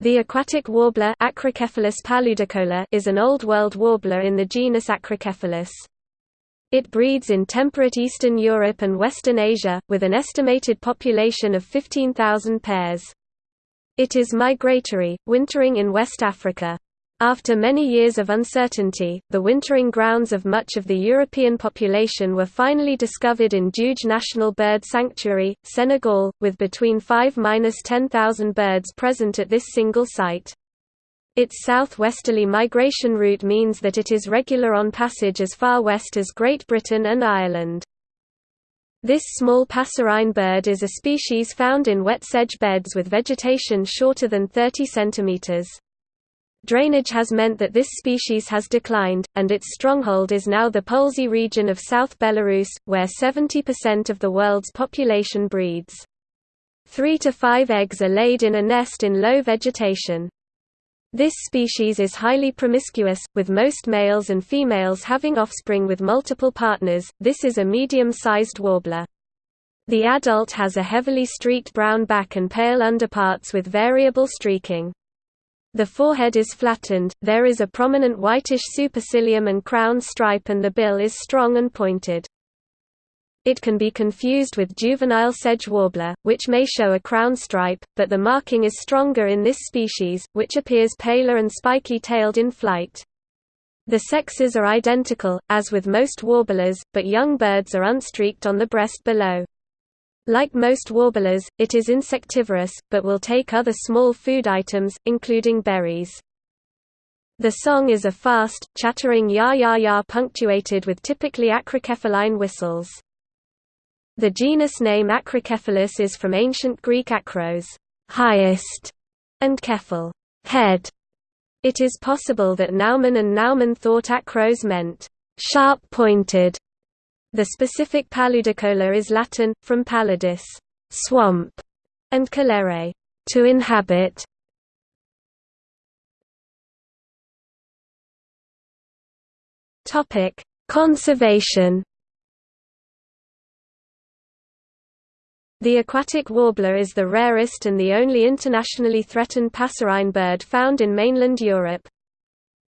The aquatic warbler Acrocephalus paludicola is an Old World warbler in the genus Acrocephalus. It breeds in temperate Eastern Europe and Western Asia, with an estimated population of 15,000 pairs. It is migratory, wintering in West Africa. After many years of uncertainty, the wintering grounds of much of the European population were finally discovered in Djoudj National Bird Sanctuary, Senegal, with between 5–10,000 birds present at this single site. Its southwesterly migration route means that it is regular on passage as far west as Great Britain and Ireland. This small passerine bird is a species found in wet sedge beds with vegetation shorter than 30 centimeters. Drainage has meant that this species has declined, and its stronghold is now the Polesy region of South Belarus, where 70% of the world's population breeds. Three to five eggs are laid in a nest in low vegetation. This species is highly promiscuous, with most males and females having offspring with multiple partners. This is a medium-sized warbler. The adult has a heavily streaked brown back and pale underparts with variable streaking. The forehead is flattened, there is a prominent whitish supercilium and crown stripe and the bill is strong and pointed. It can be confused with juvenile sedge warbler, which may show a crown stripe, but the marking is stronger in this species, which appears paler and spiky-tailed in flight. The sexes are identical, as with most warblers, but young birds are unstreaked on the breast below. Like most warblers, it is insectivorous, but will take other small food items, including berries. The song is a fast, chattering ya-ya-ya punctuated with typically acrocephaline whistles. The genus name Acrocephalus is from ancient Greek akros highest", and kephal head". It is possible that Naumann and Naumann thought akros meant sharp-pointed, the specific paludicola is Latin, from paludis swamp", and colere to inhabit". Topic: Conservation. The aquatic warbler is the rarest and the only internationally threatened passerine bird found in mainland Europe.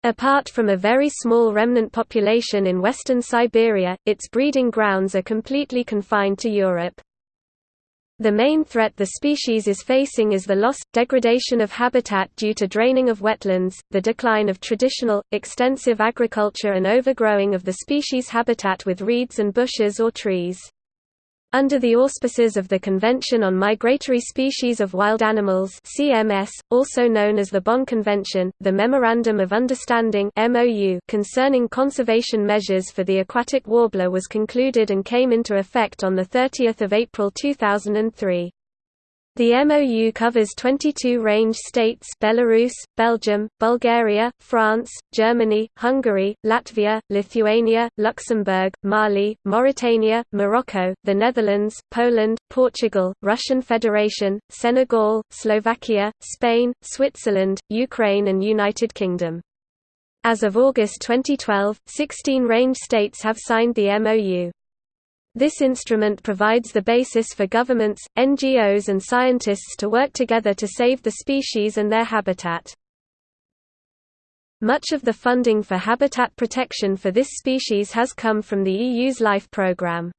Apart from a very small remnant population in western Siberia, its breeding grounds are completely confined to Europe. The main threat the species is facing is the loss, degradation of habitat due to draining of wetlands, the decline of traditional, extensive agriculture and overgrowing of the species' habitat with reeds and bushes or trees. Under the auspices of the Convention on Migratory Species of Wild Animals CMS, also known as the Bonn Convention, the Memorandum of Understanding MOU concerning conservation measures for the aquatic warbler was concluded and came into effect on 30 April 2003. The MOU covers 22 range states Belarus, Belgium, Bulgaria, France, Germany, Hungary, Latvia, Lithuania, Luxembourg, Mali, Mauritania, Morocco, the Netherlands, Poland, Portugal, Russian Federation, Senegal, Slovakia, Spain, Switzerland, Ukraine and United Kingdom. As of August 2012, 16 range states have signed the MOU. This instrument provides the basis for governments, NGOs and scientists to work together to save the species and their habitat. Much of the funding for habitat protection for this species has come from the EU's LIFE programme.